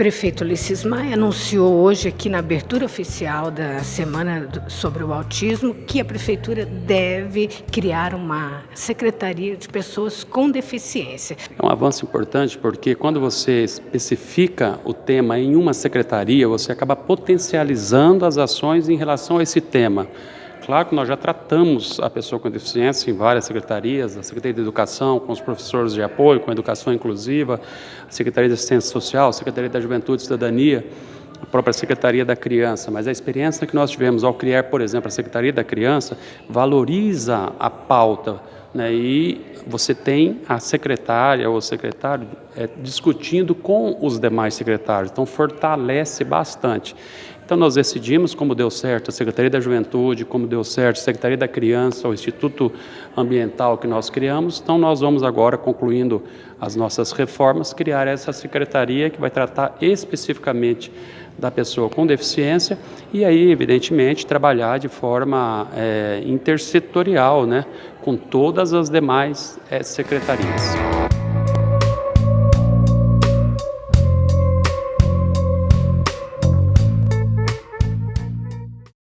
Prefeito Ulisses Maia anunciou hoje aqui na abertura oficial da Semana sobre o Autismo que a Prefeitura deve criar uma Secretaria de Pessoas com Deficiência. É um avanço importante porque quando você especifica o tema em uma secretaria, você acaba potencializando as ações em relação a esse tema. Claro que nós já tratamos a pessoa com deficiência em várias secretarias, a Secretaria de Educação, com os professores de apoio, com a educação inclusiva, a Secretaria de Assistência Social, a Secretaria da Juventude e Cidadania, a própria Secretaria da Criança, mas a experiência que nós tivemos ao criar, por exemplo, a Secretaria da Criança, valoriza a pauta, né, e você tem a secretária ou secretário é, discutindo com os demais secretários, então fortalece bastante. Então nós decidimos, como deu certo a Secretaria da Juventude, como deu certo a Secretaria da Criança, o Instituto Ambiental que nós criamos, então nós vamos agora, concluindo as nossas reformas, criar essa secretaria que vai tratar especificamente da pessoa com deficiência e aí, evidentemente, trabalhar de forma é, intersetorial, né, com todas as demais é, secretarias.